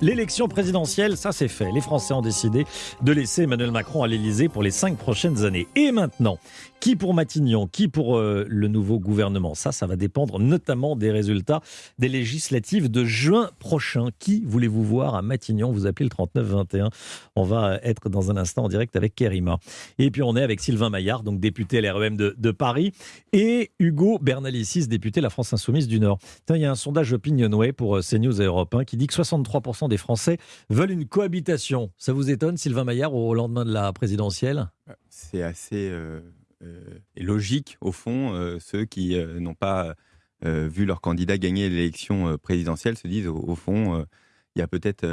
L'élection présidentielle, ça c'est fait. Les Français ont décidé de laisser Emmanuel Macron à l'Élysée pour les cinq prochaines années. Et maintenant, qui pour Matignon, qui pour euh, le nouveau gouvernement? Ça, ça va dépendre notamment des résultats des législatives de juin prochain. Qui voulez-vous voir à Matignon? Vous appelez le 3921. On va être dans un instant en direct avec Kerima. Et puis on est avec Sylvain Maillard, donc député LREM de, de Paris, et Hugo Bernalicis, député La France Insoumise du Nord. il y a un sondage Opinionway pour euh, CNews et Europe 1 qui dit que 63% des Français veulent une cohabitation. Ça vous étonne, Sylvain Maillard, au lendemain de la présidentielle? C'est assez... Euh, euh, logique, au fond, euh, ceux qui n'ont pas vu leur candidat gagner l'élection présidentielle se disent, au, fond, il y a peut-être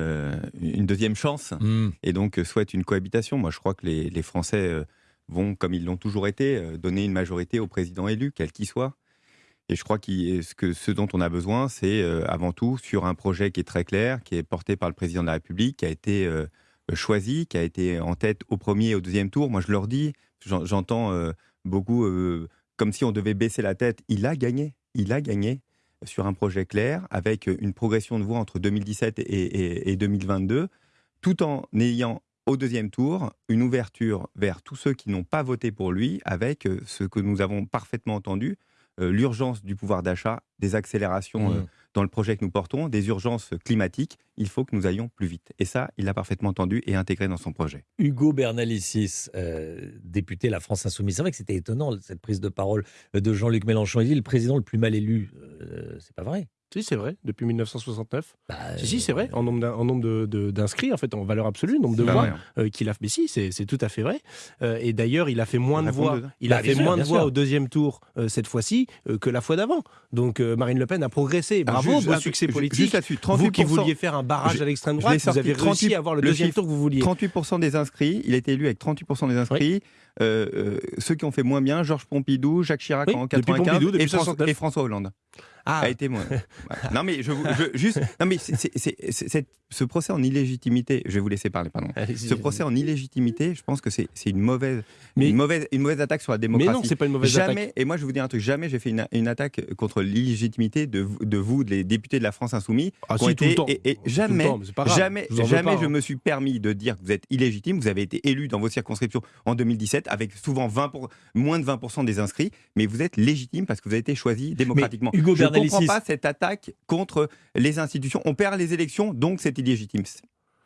une deuxième chance, hmm. et donc souhaitent une cohabitation. Moi, je crois que les, Français vont, comme ils l'ont toujours été, donner une majorité au président élu, quel qu'il soit. Et je crois que ce, dont on a besoin, c'est avant tout sur un projet qui est très clair, qui est porté par le président de la République, qui a été choisi, qui a été en tête au premier et au deuxième tour. Moi, je leur dis, J'entends euh, beaucoup euh, comme si on devait baisser la tête. Il a gagné. Il a gagné sur un projet clair, avec une progression de voix entre 2017 et, 2022, tout en ayant au deuxième tour une ouverture vers tous ceux qui n'ont pas voté pour lui, avec euh, ce que nous avons parfaitement entendu, l'urgence du pouvoir d'achat, des accélérations mmh dans le projet que nous portons, des urgences climatiques, il faut que nous allions plus vite. Et ça, il l'a parfaitement entendu et intégré dans son projet. Hugo Bernalicis, euh, député La France Insoumise, c'est vrai que c'était étonnant cette prise de parole de Jean-Luc Mélenchon. Il dit le président le plus mal élu. Euh, c'est pas vrai. Si, c'est vrai, depuis 1969. Bah, si, si, c'est vrai, en nombre, en nombre d'inscrits, en fait, en valeur absolue, nombre de voix euh, qu'il a. Mais si, c'est tout à fait vrai. Euh, et d'ailleurs, il a fait moins de voix. Il a bah, fait moins de voix au deuxième tour euh, cette fois-ci que la fois d'avant. Donc Marine Le Pen a progressé. Bravo, beau succès politique. Vous qui vouliez faire un barrage à l'extrême droite, vous avez réussi à avoir le, deuxième tour que vous vouliez. 38% des inscrits. Il a été élu avec 38% des inscrits. ceux qui ont fait moins bien, Georges Pompidou, Jacques Chirac en 95 et François Hollande ah. a été moins. non mais je, je juste non mais c'est ce procès en illégitimité. Je vais vous laisser parler, pardon. ce procès en illégitimité, je pense que c'est une mauvaise, mais, une mauvaise, une mauvaise attaque sur la démocratie. Mais non, c'est pas une mauvaise jamais, attaque. Et moi, je vais vous dire un truc. Jamais j'ai fait une, une, attaque contre l'illégitimité de, de vous, les députés de la France insoumise. Ah, si, tout le temps. Et, jamais, jamais, jamais, je hein. me suis permis de dire que vous êtes illégitime. Vous avez été élu dans vos circonscriptions en 2017 avec souvent 20 pour, moins de 20% des inscrits, mais vous êtes légitime parce que vous avez été choisi démocratiquement. Hugo je ne comprends pas cette attaque contre les institutions. On perd les élections, donc c'est illégitime.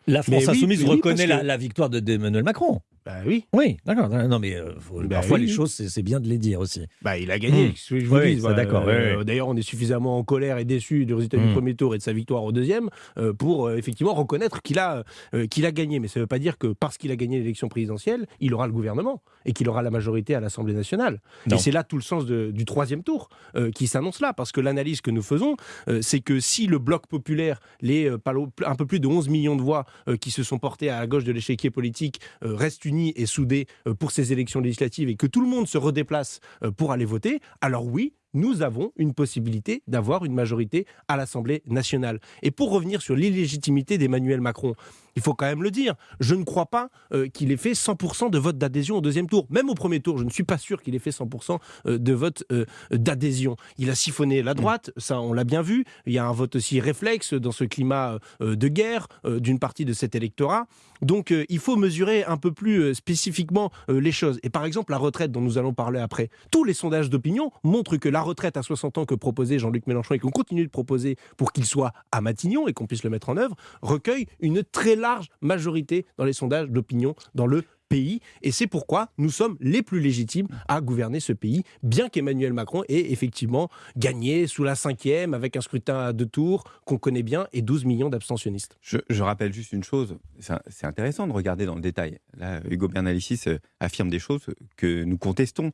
La France insoumise reconnaît la, la, victoire d'Emmanuel Macron. Bah oui. Oui, d'accord. Non, mais euh, bah parfois les choses, c'est bien de les dire aussi. Bah, il a gagné. Mmh. Je vous dis, d'accord. Euh, d'ailleurs, on est suffisamment en colère et déçu du résultat du mmh. premier tour et de sa victoire au deuxième euh, pour effectivement reconnaître qu'il a, qu'il a gagné. Mais ça ne veut pas dire que parce qu'il a gagné l'élection présidentielle, il aura le gouvernement et qu'il aura la majorité à l'Assemblée nationale. Et c'est là tout le sens du troisième tour qui s'annonce là, parce que l'analyse que nous faisons, c'est que si le bloc populaire, les un peu plus de 11 millions de voix qui se sont portées à gauche de l'échiquier politique, restent unis et soudés euh, pour ces élections législatives et que tout le monde se redéplace euh, pour aller voter, alors oui, nous avons une possibilité d'avoir une majorité à l'Assemblée nationale. Et pour revenir sur l'illégitimité d'Emmanuel Macron, il faut quand même le dire, je ne crois pas euh, qu'il ait fait 100% de vote d'adhésion au deuxième tour. Même au premier tour, je ne suis pas sûr qu'il ait fait 100% euh, de vote euh, d'adhésion. Il a siphonné la droite, ça on l'a bien vu. Il y a un vote aussi réflexe dans ce climat de guerre d'une partie de cet électorat. Donc il faut mesurer un peu plus spécifiquement les choses. Et par exemple, la retraite dont nous allons parler après, tous les sondages d'opinion montrent que la retraite à 60 ans que proposait Jean-Luc Mélenchon et qu'on continue de proposer pour qu'il soit à Matignon et qu'on puisse le mettre en œuvre, recueille une très large majorité dans les sondages d'opinion dans le pays. Et c'est pourquoi nous sommes les plus légitimes à gouverner ce pays, bien qu'Emmanuel Macron ait effectivement gagné sous la cinquième avec un scrutin à deux tours qu'on connaît bien et 12 millions d'abstentionnistes. Je, rappelle juste une chose, c'est intéressant de regarder dans le détail. Là, Hugo Bernalicis euh, affirme des choses que nous contestons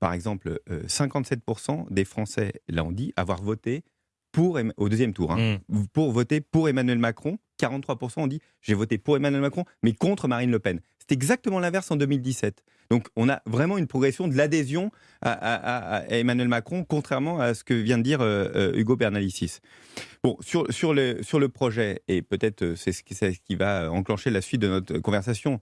par exemple, 57% euh, des Français, là dit, avoir voté pour, au deuxième tour, hein, mm. pour voter pour Emmanuel Macron. 43% ont dit j'ai voté pour Emmanuel Macron, mais contre Marine Le Pen. C'est exactement l'inverse en 2017. Donc on a vraiment une progression de l'adhésion à, Emmanuel Macron, contrairement à ce que vient de dire euh, euh, Hugo Bernalicis. Bon, sur, sur, le, sur le projet, et peut-être c'est ce, ce qui va enclencher la suite de notre conversation,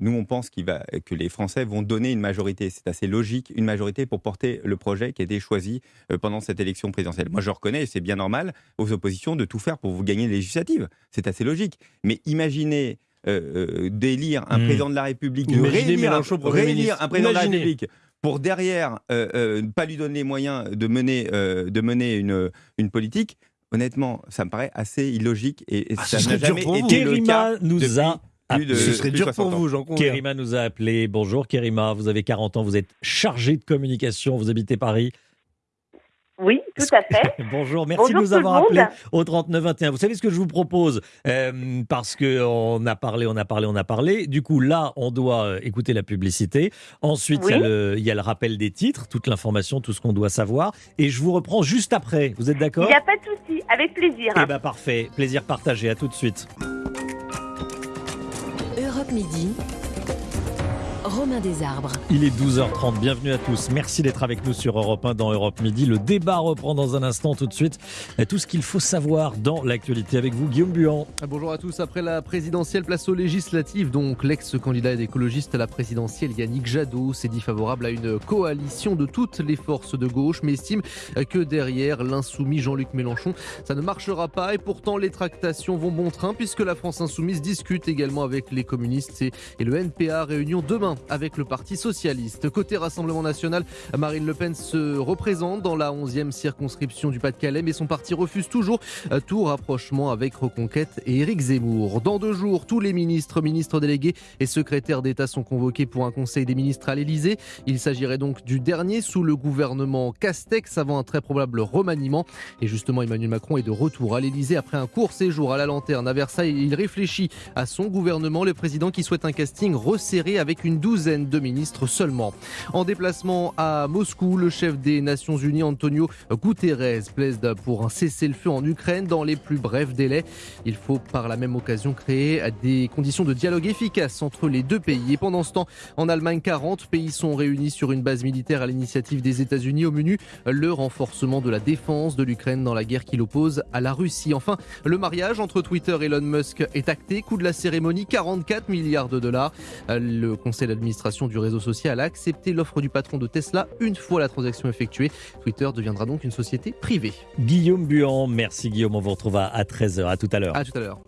nous, on pense va, que les Français vont donner une majorité. C'est assez logique, une majorité pour porter le projet qui a été choisi pendant cette élection présidentielle. Moi, je reconnais, et c'est bien normal, aux oppositions de tout faire pour vous gagner les législatives. C'est assez logique. Mais imaginez d'élire un hmm. président de la République, de réélire, un président de la République pour derrière ne pas lui donner les moyens de mener, de mener une, une politique, honnêtement, ça me paraît assez illogique et, ah, ça n'a jamais été le cas nous a ce serait dur pour vous, Jean Kérima nous a appelé. Bonjour Kérima, vous avez 40 ans, vous êtes chargé de communication, vous habitez Paris. Oui, tout à fait. Bonjour, merci de nous avoir appelé au 3921. Vous savez ce que je vous propose euh, Parce qu'on a parlé, on a parlé, on a parlé. Du coup, là, on doit euh, écouter la publicité. Ensuite, il, y a le, rappel des titres, toute l'information, tout ce qu'on doit savoir. Et je vous reprends juste après. Vous êtes d'accord? Il n'y a pas de souci, avec plaisir. Eh bien, parfait. Plaisir partagé. À tout de suite. Midi. Romain Desarbres. Il est 12h30, bienvenue à tous. Merci d'être avec nous sur Europe 1 dans Europe Midi. Le débat reprend dans un instant tout de suite. Tout ce qu'il faut savoir dans l'actualité avec vous, Guillaume Buan. Bonjour à tous. Après la présidentielle, place aux législatives. Donc l'ex-candidat écologiste à la présidentielle Yannick Jadot s'est dit favorable à une coalition de toutes les forces de gauche, mais estime que derrière l'insoumis Jean-Luc Mélenchon, ça ne marchera pas. Et pourtant, les tractations vont bon train puisque la France insoumise discute également avec les communistes et, et le NPA réunion demain avec le Parti Socialiste. Côté Rassemblement National, Marine Le Pen se représente dans la 11e circonscription du Pas-de-Calais, mais son parti refuse toujours tout rapprochement avec Reconquête et Éric Zemmour. Dans deux jours, tous les ministres, ministres délégués et secrétaires d'État sont convoqués pour un conseil des ministres à l'Elysée. Il s'agirait donc du dernier sous le gouvernement Castex avant un très probable remaniement. Et justement, Emmanuel Macron est de retour à l'Elysée après un court séjour à la lanterne à Versailles. Il réfléchit à son gouvernement, le président qui souhaite un casting resserré avec une douzaine de ministres seulement. En déplacement à Moscou, le chef des Nations Unies, Antonio Guterres, plaide pour un cessez-le-feu en Ukraine dans les plus brefs délais. Il faut par la même occasion créer des conditions de dialogue efficaces entre les deux pays. Et pendant ce temps, en Allemagne, 40 pays sont réunis sur une base militaire à l'initiative des États-Unis au menu le renforcement de la défense de l'Ukraine dans la guerre qui l'oppose à la Russie. Enfin, le mariage entre Twitter et Elon Musk est acté. Coût de la cérémonie 44 milliards de dollars. Le Conseil L'administration du réseau social a accepté l'offre du patron de Tesla une fois la transaction effectuée. Twitter deviendra donc une société privée. Guillaume Buan, merci Guillaume, on vous retrouve à 13h. À tout à l'heure. À tout à l'heure.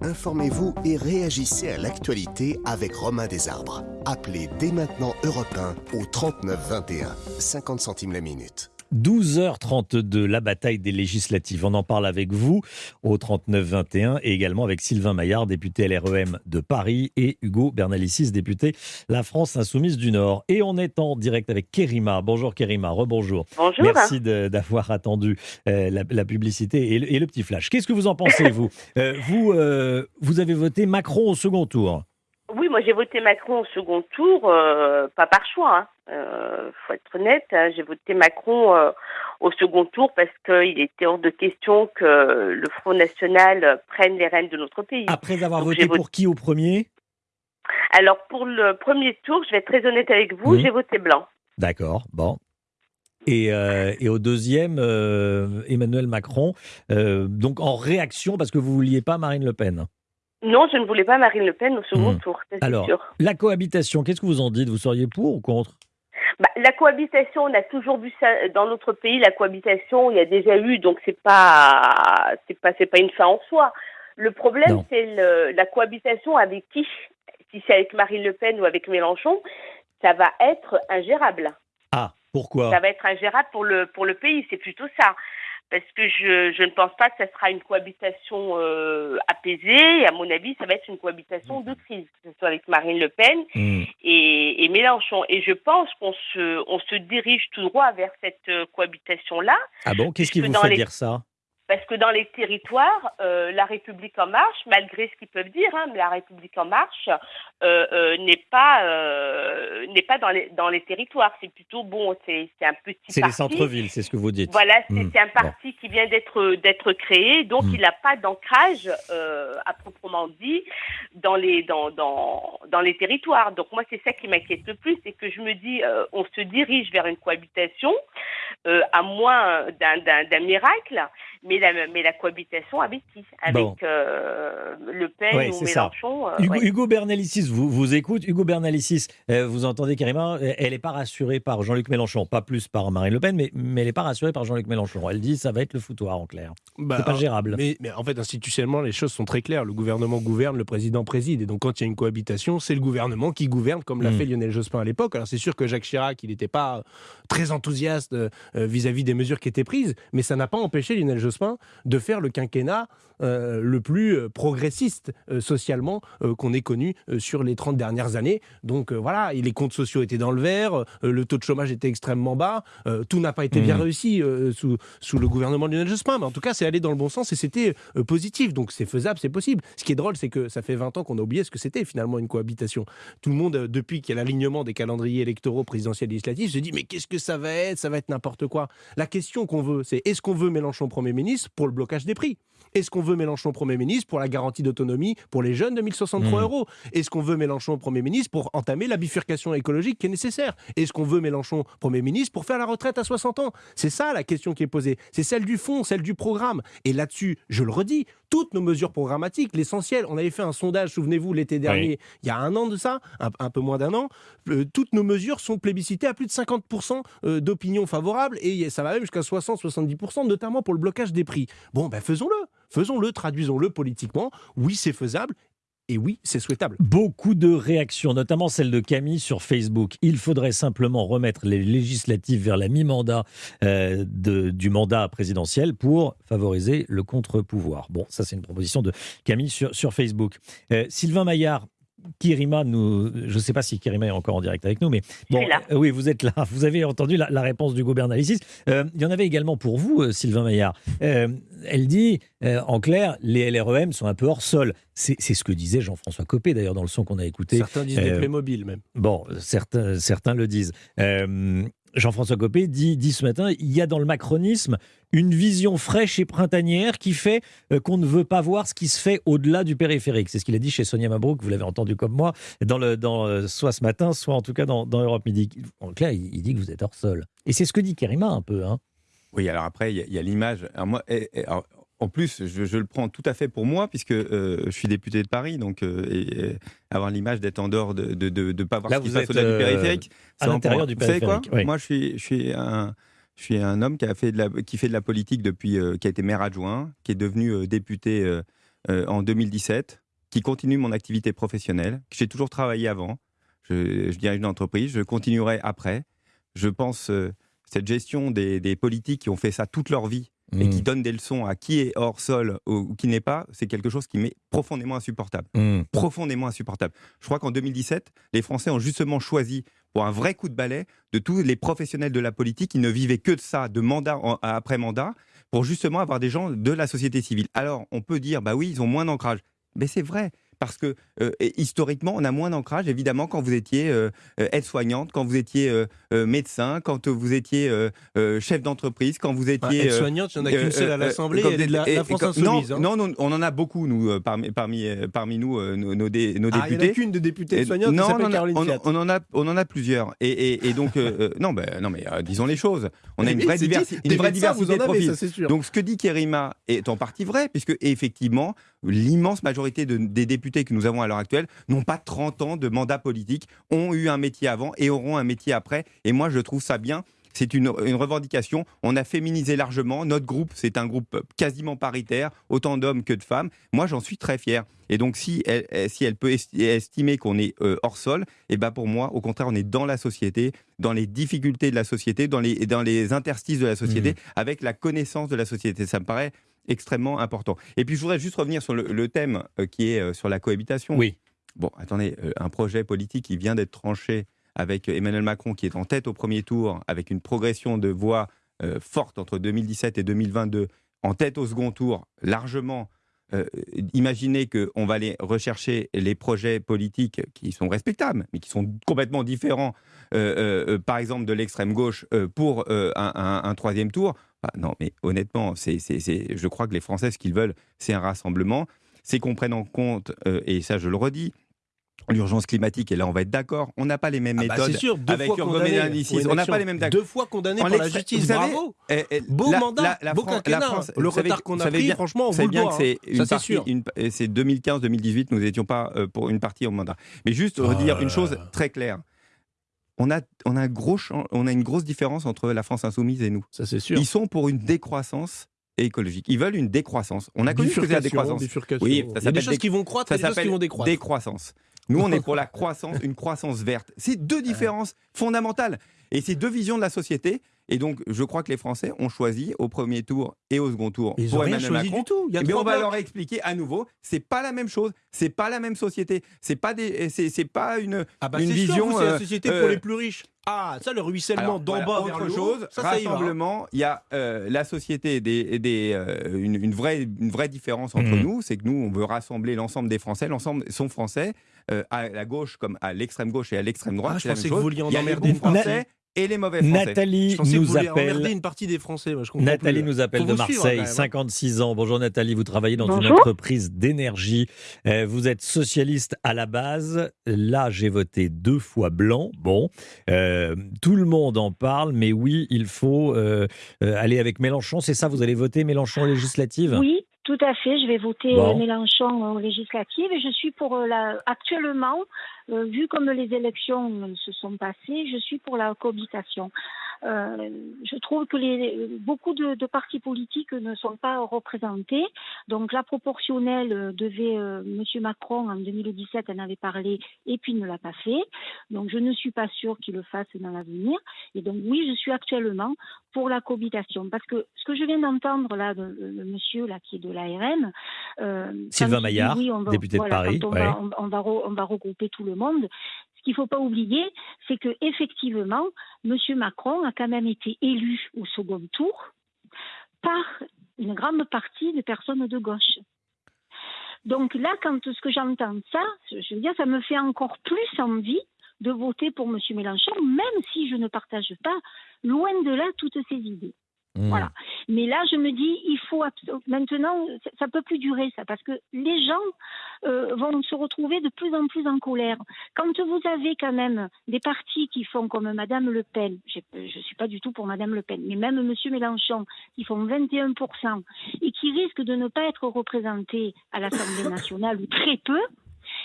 Informez-vous et réagissez à l'actualité avec Romain Desarbres. Appelez dès maintenant Europe 1 au 39 21, 50 centimes la minute. 12h32, la bataille des législatives. On en parle avec vous au 39-21 et également avec Sylvain Maillard, député LREM de Paris, et Hugo Bernalicis, député La France Insoumise du Nord. Et on est en direct avec Kerima. Bonjour Kerima, rebonjour. Bonjour. Merci d'avoir attendu euh, la, publicité et le, petit flash. Qu'est-ce que vous en pensez, vous? Euh, vous, euh, vous avez voté Macron au second tour. Oui, moi j'ai voté Macron au second tour, pas par choix. Hein. Euh, faut être honnête, hein, j'ai voté Macron euh, au second tour parce qu'il était hors de question que le Front National prenne les rênes de notre pays. Après avoir voté pour qui au premier? Alors pour le premier tour, je vais être très honnête avec vous, j'ai voté blanc. D'accord, bon. Et, euh, et, au deuxième, Emmanuel Macron, donc en réaction parce que vous vouliez pas Marine Le Pen? Non, je ne voulais pas Marine Le Pen au second hmm. tour. Alors, la cohabitation, qu'est-ce que vous en dites? Vous seriez pour ou contre? Bah, la cohabitation, on a toujours vu ça dans notre pays. La cohabitation, il y a déjà eu, donc c'est pas, c'est pas, c'est pas une fin en soi. Le problème, c'est la cohabitation avec qui? Si c'est avec Marine Le Pen ou avec Mélenchon, ça va être ingérable. Ah, pourquoi? Ça va être ingérable pour le pour le pays. C'est plutôt ça parce que je, je, ne pense pas que ça sera une cohabitation euh, apaisée. Et à mon avis, ça va être une cohabitation de crise, que ce soit avec Marine Le Pen mmh. et, et, Mélenchon. Et je pense qu'on se, on se dirige tout droit vers cette euh, cohabitation-là. Ah bon Qu'est-ce qui vous fait dire ça? Parce que dans les territoires, euh, la République en marche, malgré ce qu'ils peuvent dire, hein, la République en marche euh, euh, n'est pas n'est pas dans les dans les territoires. C'est plutôt bon, c'est un petit. C'est les centres-villes, c'est ce que vous dites. Voilà, c'est hmm. un parti qui vient d'être d'être créé, donc hmm. il n'a pas d'ancrage à proprement dit dans les dans dans dans les territoires. Donc moi, c'est ça qui m'inquiète le plus, c'est que je me dis, on se dirige vers une cohabitation, à moins d'un miracle, mais la, mais la cohabitation avec qui Avec euh, Le Pen ou Mélenchon. Hugo, Hugo, Bernalicis vous, vous écoute. Hugo Bernalicis, vous entendez Karima, elle n'est pas rassurée par Jean-Luc Mélenchon, pas plus par Marine Le Pen, mais, mais elle n'est pas rassurée par Jean-Luc Mélenchon. Elle dit ça va être le foutoir en clair. Bah, c'est pas gérable. Mais, mais, en fait, institutionnellement, les choses sont très claires. Le gouvernement gouverne, le président préside. Et donc, quand il y a une cohabitation, c'est le gouvernement qui gouverne, comme l'a hmm. fait Lionel Jospin à l'époque. Alors, c'est sûr que Jacques Chirac, il n'était pas très enthousiaste vis-à-vis des mesures qui étaient prises, mais ça n'a pas empêché Lionel Jospin de faire le quinquennat euh, le plus euh, progressiste euh, socialement qu'on ait connu sur les 30 dernières années. Donc voilà, les comptes sociaux étaient dans le vert, le taux de chômage était extrêmement bas, tout n'a pas été bien mmh. réussi sous, sous le gouvernement de Lionel Jospin, mais en tout cas c'est allé dans le bon sens et c'était positif. Donc c'est faisable, c'est possible. Ce qui est drôle, c'est que ça fait 20 ans qu'on a oublié ce que c'était finalement une cohabitation. Tout le monde, depuis qu'il y a l'alignement des calendriers électoraux présidentiels et législatifs, se dit mais qu'est-ce que ça va être? Ça va être n'importe quoi. La question qu'on veut, c'est est-ce qu'on veut Mélenchon Premier ministre? Pour le blocage des prix est-ce qu'on veut Mélenchon Premier ministre pour la garantie d'autonomie pour les jeunes de 1063 mmh. euros? Est-ce qu'on veut Mélenchon Premier ministre pour entamer la bifurcation écologique qui est nécessaire? Est-ce qu'on veut Mélenchon Premier ministre pour faire la retraite à 60 ans? C'est ça la question qui est posée. C'est celle du fond, celle du programme. Et là-dessus, je le redis, toutes nos mesures programmatiques, l'essentiel, on avait fait un sondage, souvenez-vous, l'été dernier, il y a un an de ça, un, peu moins d'un an, euh, toutes nos mesures sont plébiscitées à plus de 50% euh, d'opinion favorable et ça va même jusqu'à 60-70%, notamment pour le blocage des prix. Bon, ben faisons-le. Faisons-le, traduisons-le politiquement. Oui, c'est faisable. Et oui, c'est souhaitable. Beaucoup de réactions, notamment celle de Camille sur Facebook. Il faudrait simplement remettre les législatives vers la mi-mandat euh, du mandat présidentiel pour favoriser le contre-pouvoir. Bon, ça c'est une proposition de Camille sur, Facebook. Euh, Sylvain Maillard, Kirima, nous, je ne sais pas si Kirima est encore en direct avec nous, mais bon, euh, oui, vous êtes là. Vous avez entendu la, réponse du gouvernement Euh, il y en avait également pour vous, euh, Sylvain Maillard. Euh, elle dit, en clair, les LREM sont un peu hors sol. C'est ce que disait Jean-François Copé, d'ailleurs, dans le son qu'on a écouté. Certains disent des Playmobil, même. Bon, certains, certains le disent. Jean-François Copé dit, dit, ce matin, il y a dans le macronisme une vision fraîche et printanière qui fait euh, qu'on ne veut pas voir ce qui se fait au-delà du périphérique. C'est ce qu'il a dit chez Sonia Mabrouk, vous l'avez entendu comme moi, euh, soit ce matin, soit en tout cas dans, Europe Midi. En clair, il, dit que vous êtes hors sol. Et c'est ce que dit Kerima un peu. Hein. Oui, alors après, il y a, l'image. En plus, je, le prends tout à fait pour moi, puisque euh, je suis député de Paris, donc et, avoir l'image d'être en dehors de ne de, de, pas voir ce qui se passe au-delà du périphérique. À l'intérieur du périphérique. Quoi Moi, je suis, je suis un je suis un homme qui, a fait de la, qui fait de la politique depuis, euh, qui a été maire adjoint, qui est devenu euh, député euh, en 2017, qui continue mon activité professionnelle, que j'ai toujours travaillé avant. Je, je, dirige une entreprise, je continuerai après. Je pense cette gestion des, des, politiques qui ont fait ça toute leur vie et qui mmh. donnent des leçons à qui est hors sol ou, qui n'est pas, c'est quelque chose qui m'est profondément insupportable. Mmh. Profondément insupportable. Je crois qu'en 2017, les Français ont justement choisi pour un vrai coup de balai de tous les professionnels de la politique qui ne vivaient que de ça, de mandat après mandat, pour justement avoir des gens de la société civile. Alors, on peut dire, bah oui, ils ont moins d'ancrage. Mais c'est vrai parce que euh, historiquement, on a moins d'ancrage, évidemment, quand vous étiez euh, euh, aide-soignante, quand vous étiez médecin, quand vous étiez chef d'entreprise, quand vous étiez... aide-soignante, il n'y en a qu'une seule à l'Assemblée, et de la, France Insoumise. Hein. Non, non, on en a beaucoup, nous, parmi, parmi, parmi nous, nos, nos, députés. Ah, il n'y en a qu'une de députée aide-soignante non, on, Caroline on, on, en a, on en a plusieurs. Et, et, donc, non, ben, non, mais disons les choses. On a une vraie, diversité de profils. Donc, ce que dit Kerima est en partie vrai, puisque effectivement, l'immense majorité des députés que nous avons à l'heure actuelle n'ont pas 30 ans de mandat politique, ont eu un métier avant et auront un métier après. Et moi, je trouve ça bien. C'est une, revendication. On a féminisé largement. Notre groupe, c'est un groupe quasiment paritaire, autant d'hommes que de femmes. Moi, j'en suis très fier. Et donc, si elle, si elle peut estimer qu'on est euh, hors sol, et eh ben pour moi, au contraire, on est dans la société, dans les difficultés de la société, dans les, dans les interstices de la société, mmh. avec la connaissance de la société. Ça me paraît extrêmement important. Et puis je voudrais juste revenir sur le, thème euh, qui est euh, sur la cohabitation. Oui. Bon, attendez, euh, un projet politique qui vient d'être tranché avec Emmanuel Macron qui est en tête au premier tour, avec une progression de voix forte entre 2017 et 2022, en tête au second tour, largement. Imaginez qu'on va aller rechercher les projets politiques qui sont respectables, mais qui sont complètement différents, par exemple de l'extrême gauche, pour un, troisième tour. Ah, non, mais honnêtement, c'est, je crois que les Français, ce qu'ils veulent, c'est un rassemblement. C'est qu'on prenne en compte, euh, et ça je le redis, l'urgence climatique, et là on va être d'accord, on n'a pas les mêmes ah bah, méthodes sûr, deux avec fois condamné, on n'a pas les mêmes Deux fois condamné par la justice, vous savez, bravo eh, eh, Beau la, mandat, la, beau la France, le retard qu'on a pris, bien, franchement, on vous bien que c'est hein. sûr. C'est 2015-2018, nous n'étions pas euh, pour une partie au mandat. Mais juste oh redire une chose très claire. On a, on, a un gros, on a une grosse différence entre la France insoumise et nous. Ça, c'est sûr. Ils sont pour une décroissance écologique. Ils veulent une décroissance. On a connu que la décroissance. Oui, ça Il y a des choses qui vont croître, ça des choses qui vont décroître. Décroissance. Nous, on est pour la croissance, une croissance verte. C'est deux différences fondamentales. Et c'est deux visions de la société. Et donc, je crois que les Français ont choisi au premier tour et au second tour Ils pour Emmanuel Macron. Du tout. mais on va leur expliquer à nouveau, c'est pas la même chose, c'est pas la même société, c'est pas des, c'est pas une, ah bah une vision. C'est la société pour euh, les plus riches. Ah, ça, le ruissellement d'en bas vers le chose, ça, rassemblement, il y a euh, la société des, des euh, une, vraie, une vraie différence entre mmh. nous, c'est que nous, on veut rassembler l'ensemble des Français, l'ensemble sont français, à la gauche comme à l'extrême gauche et à l'extrême droite. Ah, je pensais que vous vouliez en emmerder Français et les mauvais Français. Nathalie nous appelle. une partie des Français. Nathalie nous appelle de Marseille, 56 hein. ans. Bonjour Nathalie, vous travaillez dans une entreprise d'énergie. Euh, vous êtes socialiste à la base. Là, j'ai voté deux fois blanc. Bon, euh, tout le monde en parle, mais oui, il faut euh, aller avec Mélenchon. C'est ça, vous allez voter Mélenchon législative Oui, tout à fait, je vais voter Mélenchon aux législatives et je suis pour la actuellement euh, vu comme les élections se sont passées, je suis pour la cohabitation. Euh, je trouve que les, beaucoup de, de, partis politiques ne sont pas représentés. Donc la proportionnelle devait, euh, Monsieur Macron en 2017 en avait parlé et puis ne l'a pas fait. Donc je ne suis pas sûre qu'il le fasse dans l'avenir. Et donc oui, je suis actuellement pour la cohabitation parce que ce que je viens d'entendre là, de, le monsieur là qui est de l'ARN, euh, Sylvain Maillard, député de Paris, on, va, on, va, on va regrouper tout le monde. Ce qu'il ne faut pas oublier, c'est que effectivement, M. Macron a quand même été élu au second tour par une grande partie des personnes de gauche. Donc là, quand ce que j'entends ça, je veux dire, ça me fait encore plus envie de voter pour M. Mélenchon, même si je ne partage pas, loin de là, toutes ces idées. Mmh. Voilà. Mais là, je me dis, il faut maintenant, ça peut plus durer ça, parce que les gens euh, vont se retrouver de plus en plus en colère. Quand vous avez quand même des partis qui font comme Madame Le Pen, je ne suis pas du tout pour Madame Le Pen, mais même Monsieur Mélenchon, qui font 21% et qui risquent de ne pas être représentés à l'Assemblée nationale ou très peu,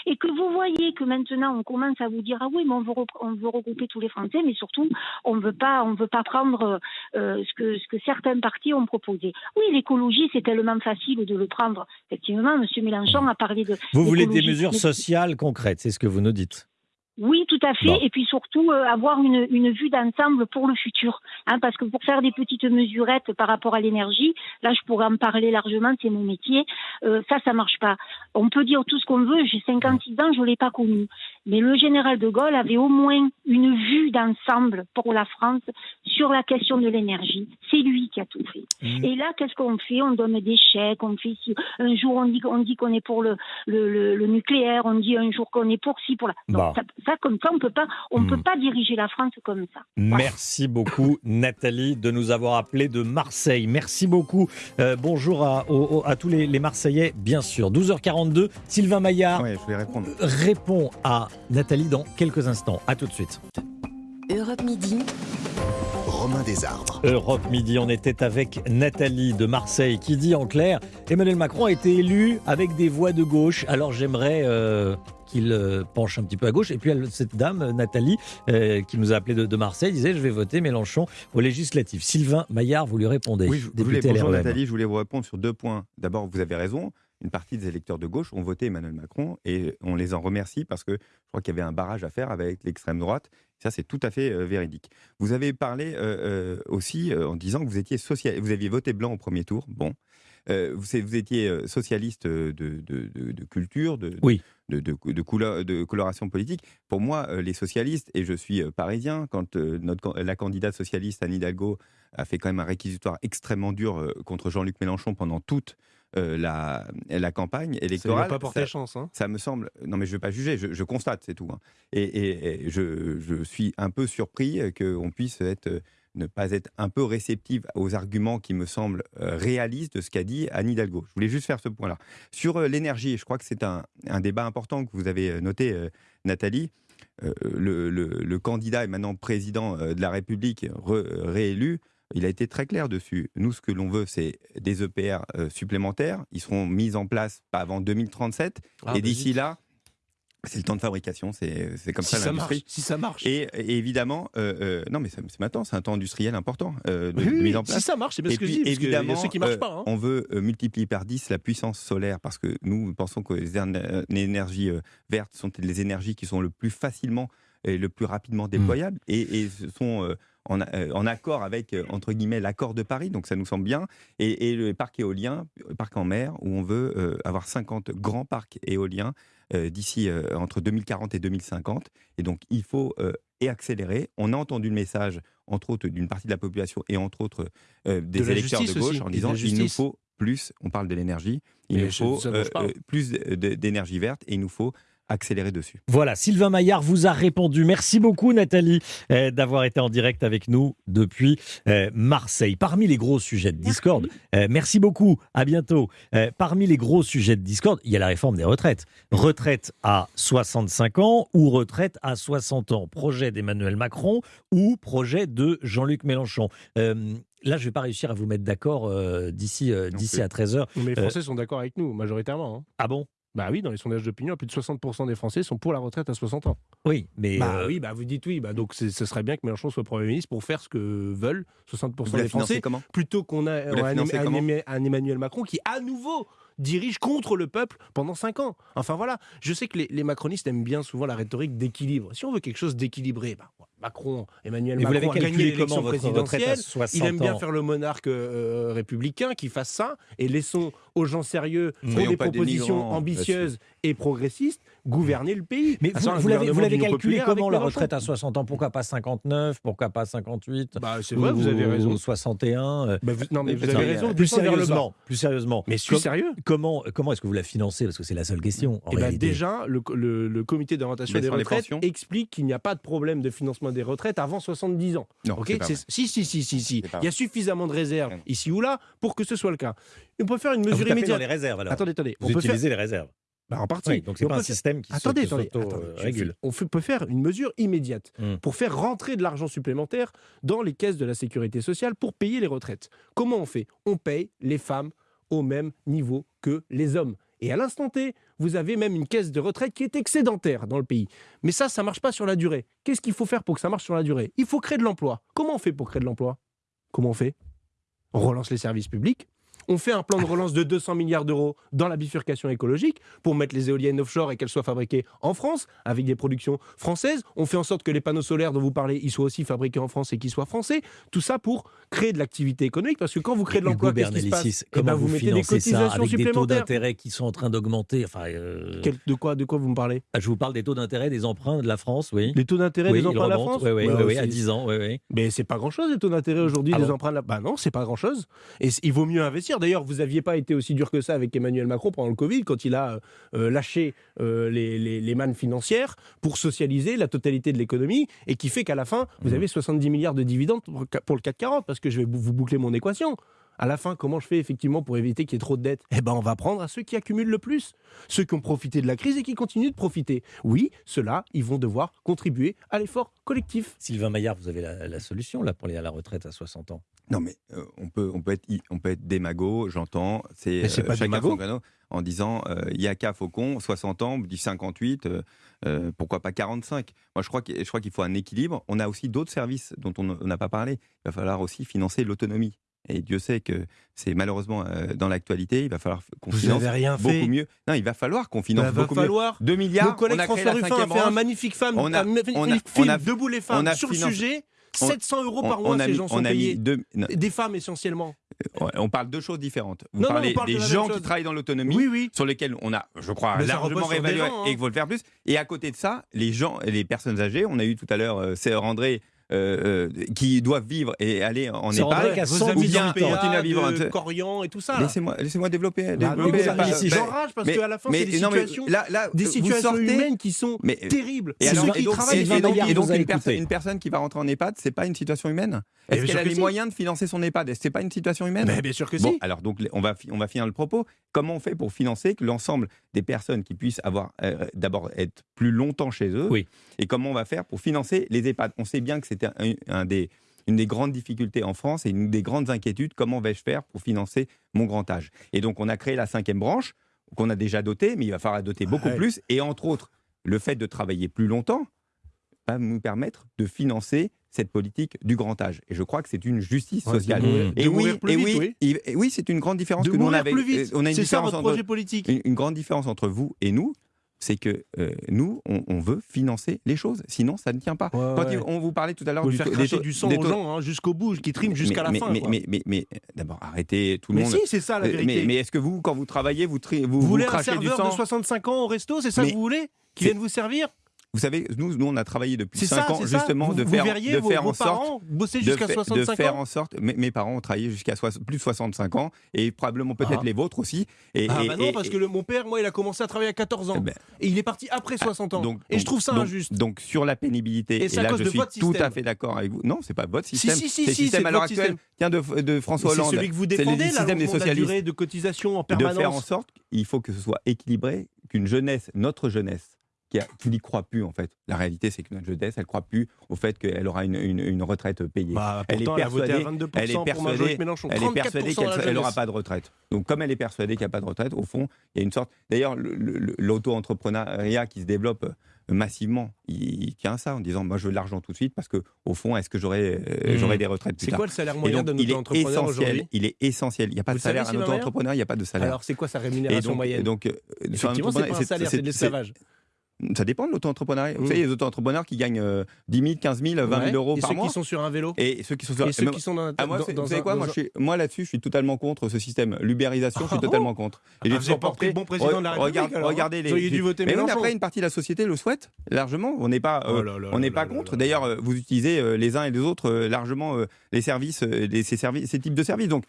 et que vous voyez que maintenant on commence à vous dire ah oui mais on veut, on veut regrouper tous les Français mais surtout on veut pas on veut pas prendre euh, ce que ce que certains partis ont proposé. Oui l'écologie c'est tellement facile de le prendre. Effectivement Monsieur Mélenchon a parlé de. Vous voulez des mesures sociales concrètes c'est ce que vous nous dites. Oui, tout à fait. Et puis surtout, euh, avoir une, une vue d'ensemble pour le futur. Hein, parce que pour faire des petites mesurettes par rapport à l'énergie, là, je pourrais en parler largement, c'est mon métier. Euh, ça, ça marche pas. On peut dire tout ce qu'on veut. J'ai 56 ans, je l'ai pas connu. Mais le général de Gaulle avait au moins une vue d'ensemble pour la France sur la question de l'énergie. C'est lui qui a tout fait. Mmh. Et là, qu'est-ce qu'on fait? On donne des chèques. On fait si un jour on dit on dit qu'on est pour le, le, le, nucléaire. On dit un jour qu'on est pour ci pour la. Non, ça, comme ça, on peut pas, on peut hmm. pas diriger la France comme ça. Merci beaucoup, Nathalie, de nous avoir appelé de Marseille. Merci beaucoup. Euh, bonjour à, à tous les, Marseillais, bien sûr. 12h42, Sylvain Maillard répond à Nathalie dans quelques instants. À tout de suite. Europe Midi. Romain Desarbres. Europe Midi, on était avec Nathalie de Marseille qui dit en clair Emmanuel Macron a été élu avec des voix de gauche. Alors j'aimerais euh, qu'il euh, penche un petit peu à gauche. Et puis cette dame, Nathalie, euh, qui nous a appelé de, Marseille, disait Je vais voter Mélenchon aux législatives. Sylvain Maillard, vous lui répondez. Oui, je voulais, bonjour Nathalie, je voulais vous répondre sur deux points. D'abord, vous avez raison. Une partie des électeurs de gauche ont voté Emmanuel Macron et on les en remercie parce que je crois qu'il y avait un barrage à faire avec l'extrême droite. Ça, c'est tout à fait euh, véridique. Vous avez parlé aussi en disant que vous étiez social... vous aviez voté blanc au premier tour. Bon, vous, vous, étiez socialiste de, de, de culture, de, oui couleur, de coloration politique. Pour moi, les socialistes, et je suis parisien, quand notre, la candidate socialiste Anne Hidalgo a fait quand même un réquisitoire extrêmement dur contre Jean-Luc Mélenchon pendant toute la, la, campagne électorale. Ça pas porté chance. Hein. Ça me semble. Non, mais je ne veux pas juger, je, constate, c'est tout. Hein. Et, et, je, je, suis un peu surpris qu'on puisse être ne pas être un peu réceptive aux arguments qui me semblent réalistes de ce qu'a dit Anne Hidalgo. Je voulais juste faire ce point-là. Sur l'énergie, je crois que c'est un, débat important que vous avez noté, Nathalie. Le, candidat est maintenant président de la République réélu il a été très clair dessus. Nous, ce que l'on veut, c'est des EPR euh, supplémentaires. Ils seront mis en place pas avant 2037. Ah, et bah d'ici là, c'est le temps de fabrication, c'est comme ça l'industrie. Si ça marche. Et, évidemment, euh, euh, non mais c'est maintenant, c'est un temps industriel important de, mise en place. Si ça marche, c'est bien ce que je dis. Évidemment, ceux qui marchent pas. Hein. On veut multiplier par 10 la puissance solaire parce que nous pensons que les, énergies vertes sont les énergies qui sont le plus facilement et le plus rapidement mmh. déployables et, et sont euh, en, accord avec, euh, entre guillemets, l'accord de Paris, donc ça nous semble bien, et, le parc éolien, parc en mer, où on veut euh, avoir 50 grands parcs éoliens d'ici entre 2040 et 2050. Et donc, il faut et accélérer. On a entendu le message, entre autres, d'une partie de la population et entre autres des électeurs de gauche en disant il nous faut plus, on parle de l'énergie, il nous faut plus d'énergie verte et il nous faut accélérer dessus. Voilà, Sylvain Maillard vous a répondu. Merci beaucoup Nathalie euh, d'avoir été en direct avec nous depuis euh, Marseille. Parmi les gros sujets de Discord, euh, merci beaucoup, à bientôt. parmi les gros sujets de Discord, il y a la réforme des retraites. Retraite à 65 ans ou retraite à 60 ans? Projet d'Emmanuel Macron ou projet de Jean-Luc Mélenchon? Là, je ne vais pas réussir à vous mettre d'accord d'ici d'ici à 13h. Mais les Français sont d'accord avec nous, majoritairement. Hein. Ah bon? Bah oui, dans les sondages d'opinion, plus de 60% des Français sont pour la retraite à 60 ans. Oui, mais. Bah euh, oui, bah vous dites oui. Bah donc ce serait bien que Mélenchon soit Premier ministre pour faire ce que veulent 60% des Français. Comment? plutôt qu'on a un, Emmanuel Macron qui, à nouveau, dirige contre le peuple pendant 5 ans. Enfin voilà, je sais que les, macronistes aiment bien souvent la rhétorique d'équilibre. Si on veut quelque chose d'équilibré, bah, Macron, Emmanuel Macron a gagné l'élection présidentielle. Il aime bien faire le monarque euh, républicain qui fasse ça. Et laissons aux gens sérieux qui ont des propositions ambitieuses et progressistes gouverner le pays. Mais vous, l'avez calculé comment la retraite à 60 ans? Pourquoi pas 59 Pourquoi pas 58 bah, C'est vrai, vous avez raison. 61 euh, bah, Non, mais vous avez raison. Plus sérieusement, plus sérieusement. Mais suis sérieux? Comment, comment est-ce que vous la financez? Parce que c'est la seule question. Eh ben, déjà, le, le comité d'orientation des retraites explique qu'il n'y a pas de problème de financement des retraites avant 70 ans. Non, si, si, si, si, si. Il y a suffisamment de réserves ici ou là pour que ce soit le cas. On peut faire une mesure ah, vous immédiate. Dans les réserves alors. Attendez, attendez. Vous on utilisez les réserves. Bah, en partie. donc c'est pas un système qui attendez, attendez, régule. On peut faire une mesure immédiate hmm. pour faire rentrer de l'argent supplémentaire dans les caisses de la sécurité sociale pour payer les retraites. Comment on fait? On paye les femmes au même niveau que les hommes. Et à l'instant T, vous avez même une caisse de retraite qui est excédentaire dans le pays. Mais ça, ça ne marche pas sur la durée. Qu'est-ce qu'il faut faire pour que ça marche sur la durée? Il faut créer de l'emploi. Comment on fait pour créer de l'emploi? Comment on fait? On relance les services publics, on fait un plan de relance de 200 milliards d'euros dans la bifurcation écologique pour mettre les éoliennes offshore et qu'elles soient fabriquées en France avec des productions françaises. On fait en sorte que les panneaux solaires dont vous parlez, ils soient aussi fabriqués en France et qu'ils soient français. Tout ça pour créer de l'activité économique parce que quand vous créez de l'emploi, qu'est-ce qui se passe? Eh ben, vous, mettez des cotisations avec des taux d'intérêt qui sont en train d'augmenter. Enfin, euh, de quoi, de quoi vous me parlez? Ah, Je vous parle des taux d'intérêt des emprunts de la France, oui. Les taux d'intérêt des emprunts de la France, oui, oui, à 10 ans, oui, oui. Mais c'est pas grand-chose les taux d'intérêt aujourd'hui ah des emprunts de la. Bah non, c'est pas grand-chose. Et il vaut mieux investir. D'ailleurs, vous aviez pas été aussi dur que ça avec Emmanuel Macron pendant le Covid, quand il a euh, lâché euh, les, les, mannes financières pour socialiser la totalité de l'économie, et qui fait qu'à la fin, vous mmh. avez 70 milliards de dividendes pour le CAC 40, parce que je vais vous boucler mon équation. À la fin, comment je fais effectivement pour éviter qu'il y ait trop de dettes? Eh ben, on va prendre à ceux qui accumulent le plus, ceux qui ont profité de la crise et qui continuent de profiter. Oui, ceux-là, ils vont devoir contribuer à l'effort collectif. Sylvain Maillard, vous avez la, solution là pour aller à la retraite à 60 ans? Non, mais euh, on peut on peut être on peut être démago, j'entends. C'est euh, pas démago en disant euh, Yaka Faucon, 60 ans, dites 58, pourquoi pas 45 Moi, je crois qu'il qu'il faut un équilibre. On a aussi d'autres services dont on n'a pas parlé. Il va falloir aussi financer l'autonomie. Et Dieu sait que c'est malheureusement euh, dans l'actualité. Il va falloir qu'on finance rien beaucoup fait. mieux. Non, il va falloir qu'on finance bah, beaucoup falloir. mieux. 2 milliards. Mon collègue François Ruffin a fait un magnifique femme, on a, on a, film Debout les femmes sur le sujet. 700 euros par mois, ces gens sont payés. Des femmes essentiellement. Euh, on parle de deux choses différentes. Vous parlez des gens qui travaillent dans l'autonomie, oui, oui. sur lesquels on a, je crois, largement réévalué hein. et qu'il faut le faire plus. Et à côté de ça, les gens, les personnes âgées, on a eu tout à l'heure euh, André euh, qui doivent vivre et aller en EHPAD, ou bien continuer à vivre en Corian et tout ça. Laissez-moi laissez développer. Bah, développer J'enrage parce qu'à la fin, c'est des situations, là, là, des situations humaines qui sont mais, terribles. Et, alors, et, donc, et, donc, et donc une, personne, une, personne qui va rentrer en EHPAD, c'est pas une situation humaine? Est-ce qu'elle a les moyens de financer son EHPAD? Est-ce que c'est pas une situation humaine? Bien sûr que si. Alors donc on va on va finir le propos. Comment on fait pour financer que l'ensemble des personnes qui puissent avoir d'abord être plus longtemps chez eux Et comment on va faire pour financer les EHPAD On sait bien que c'était un des une des grandes difficultés en France et une des grandes inquiétudes, comment vais-je faire pour financer mon grand âge? Et donc on a créé la cinquième branche, qu'on a déjà dotée, mais il va falloir doter beaucoup plus, et entre autres, le fait de travailler plus longtemps va nous permettre de financer cette politique du grand âge. Et je crois que c'est une justice sociale. et, oui, et, oui, et oui, c'est une grande différence que nous on avait. On a une différence ça, projet politique. une, grande différence entre vous et nous, c'est que euh, nous, on, veut financer les choses. Sinon, ça ne tient pas. Quand on vous parlait tout à l'heure du, faire cracher du sang aux gens hein, jusqu'au bout, qui triment jusqu'à la fin. Mais, mais, mais, mais d'abord, arrêtez tout le monde. Mais si, c'est ça la euh, vérité. Mais, est-ce que vous, quand vous travaillez, vous, vous, vous, voulez crachez un serveur du sang de 65 ans au resto C'est ça que vous voulez Qui vienne vous servir? Vous savez, nous, nous, on a travaillé depuis 5 ans justement de faire, de faire en sorte, bosser jusqu'à 65 de faire en sorte. Mes, parents ont travaillé jusqu'à plus de 65 ans et probablement peut-être ah. les vôtres aussi. Et, ah bah non, parce que mon père, moi, il a commencé à travailler à 14 ans eh ben. et il est parti après 60 ah, ans. Donc, et je trouve ça injuste. Donc sur la pénibilité, et, là je suis tout à fait d'accord avec vous. Non, c'est pas votre système. Si, si, si, c'est le système à l'heure actuelle. Tiens de, François Hollande. C'est celui que vous défendez, le système des socialistes. De cotisation en permanence. De faire en sorte, il faut que ce soit équilibré, qu'une jeunesse, notre jeunesse qui, n'y croit plus en fait. La réalité, c'est que notre jeunesse, elle ne croit plus au fait qu'elle aura une, une, retraite payée. Bah, elle, est persuadée, elle est persuadée, elle est persuadée qu'elle n'aura pas de retraite. Donc comme elle est persuadée qu'il n'y a pas de retraite, au fond, il y a une sorte... D'ailleurs, l'auto-entrepreneuriat qui se développe euh, massivement, il, tient ça en disant moi je veux de l'argent tout de suite parce que au fond est-ce que j'aurai euh, mmh. des retraites C'est quoi le salaire moyen d'un auto-entrepreneur aujourd'hui? Il est essentiel. Il n'y a pas de salaire. Un auto-entrepreneur, il n'y a pas de salaire. Alors c'est quoi sa rémunération moyenne Donc, euh, c'est pas un salaire, c'est de l'esclavage. Ça dépend de l'auto-entrepreneuriat. Vous savez, les auto-entrepreneurs qui gagnent 10 000, 15 000, 20 000 euros par mois. Et ceux qui sont sur un vélo. Et ceux qui sont sur. Et ceux qui sont dans, ah, moi, dans, vous savez quoi Moi, moi là-dessus, je suis totalement contre ce système. L'ubérisation, je suis ah totalement contre. Et ah, j'ai toujours porté. bon président de la République. regardez les. Dû voter Mais même après, une partie de la société le souhaite largement. On n'est pas, euh, oh on n'est pas contre. D'ailleurs, euh, vous utilisez euh, les uns et les autres largement les services, ces services, ces types de services. Donc,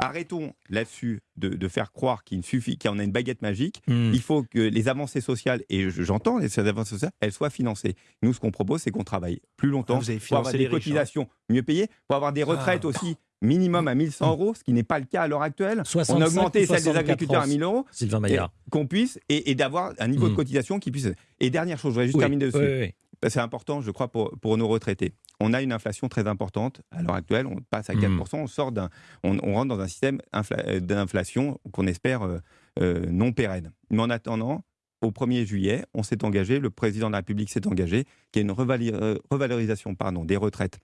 Arrêtons là-dessus de, faire croire qu'il suffit, en a une baguette magique. Hmm. Il faut que les avancées sociales, et j'entends les avancées sociales, elles soient financées. Nous, ce qu'on propose, c'est qu'on travaille plus longtemps ah, pour avoir des hein. cotisations mieux payées, pour avoir des retraites ah. aussi minimum à 1100 euros, ce qui n'est pas le cas à l'heure actuelle. On a augmenté celle des agriculteurs à 1000 euros. Sylvain Maillard. Qu'on puisse, et, d'avoir un niveau de hmm. cotisation qui puisse. Et dernière chose, je voudrais juste terminer dessus. c'est important, je crois, pour, pour nos retraités on a une inflation très importante. À l'heure actuelle, on passe à 4%, hmm. on, sort d'un, on, rentre dans un système euh, d'inflation qu'on espère euh, euh, non pérenne. Mais en attendant, au 1er juillet, on s'est engagé, le président de la République s'est engagé, qu'il y ait une revalorisation pardon, des retraites.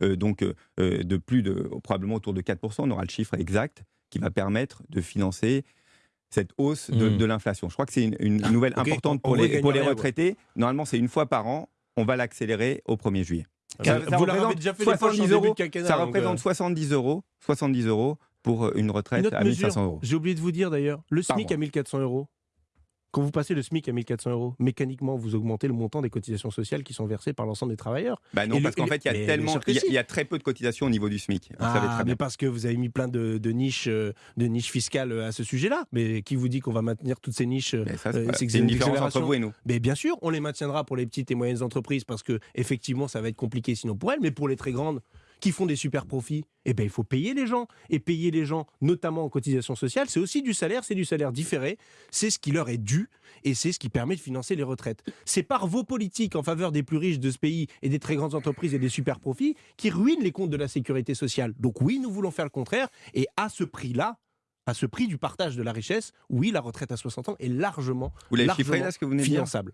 donc de plus de probablement autour de 4%, on aura le chiffre exact qui va permettre de financer cette hausse de, hmm. l'inflation. Je crois que c'est une, ah, nouvelle importante pour, les, pour les retraités. Normalement, c'est une fois par an on va l'accélérer au 1er juillet. Ça, vous représente déjà fait 70 euros, ça représente 70 euh. euros, 70 euros pour euh, une retraite à 1500 euros. J'ai oublié de vous dire d'ailleurs, le SMIC à 1400 euros. Quand vous passez le SMIC à 1400 euros, mécaniquement, vous augmentez le montant des cotisations sociales qui sont versées par l'ensemble des travailleurs. Bah non, parce qu'en fait, il y a tellement, il y, a très peu de cotisations au niveau du SMIC. Ah, mais parce que vous avez mis plein de, niches, euh, de niches fiscales euh, à ce sujet-là. Mais qui vous dit qu'on va maintenir toutes ces niches euh, C'est une différence entre vous et nous. Mais bien sûr, on les maintiendra pour les petites et moyennes entreprises parce que effectivement, ça va être compliqué sinon pour elles. Mais pour les très grandes, qui font des super profits, eh ben, il faut payer les gens. Et payer les gens, notamment en cotisation sociale, c'est aussi du salaire, c'est du salaire différé, c'est ce qui leur est dû et c'est ce qui permet de financer les retraites. C'est par vos politiques en faveur des plus riches de ce pays et des très grandes entreprises et des super profits qui ruinent les comptes de la sécurité sociale. Donc oui, nous voulons faire le contraire et à ce prix-là, à ce prix du partage de la richesse, oui, la retraite à 60 ans est largement, vous l'avez chiffré là, ce que vous venez finançable.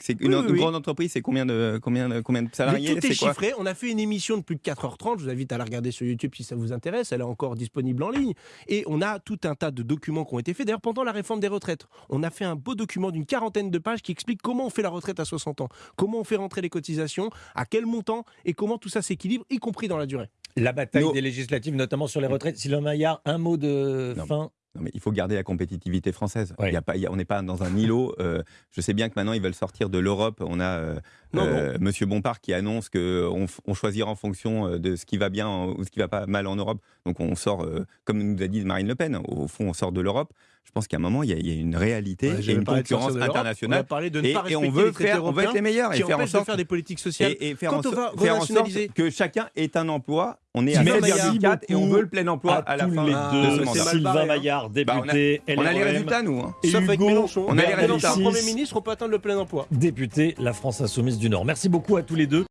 C'est une, grande entreprise, c'est combien de, combien, combien de salariés Tout est, chiffré. On a fait une émission de plus de 4h30. Je vous invite à la regarder sur YouTube si ça vous intéresse. Elle est encore disponible en ligne. Et on a tout un tas de documents qui ont été faits. D'ailleurs, pendant la réforme des retraites, on a fait un beau document d'une quarantaine de pages qui explique comment on fait la retraite à 60 ans, comment on fait rentrer les cotisations, à quel montant et comment tout ça s'équilibre, y compris dans la durée. La bataille des législatives, notamment sur les retraites. Sylvain Maillard, un mot de fin non, mais il faut garder la compétitivité française. Il y a pas, on n'est pas dans un îlot. Euh, je sais bien que maintenant ils veulent sortir de l'Europe. On a, euh, Monsieur Bompard qui annonce qu'on on choisira en fonction de ce qui va bien ou ce qui va pas mal en Europe. Donc on sort, comme nous a dit Marine Le Pen, au fond on sort de l'Europe je pense qu'à un moment, il y, a, une réalité et une concurrence internationale. On de ne et, pas et on veut faire, on veut être les meilleurs et faire en sorte de faire des politiques sociales. Et, faire, en, faire en sorte que chacun ait un emploi. On est à 4 et on veut le plein emploi à, à la fin les deux. de ce mandat. Sylvain Maillard, député bah, on, a, on a les résultats, nous. Hein. Sauf avec Mélenchon. On a les résultats. Premier ministre, on peut atteindre le plein emploi. Député La France Insoumise du Nord. Merci beaucoup à tous les deux.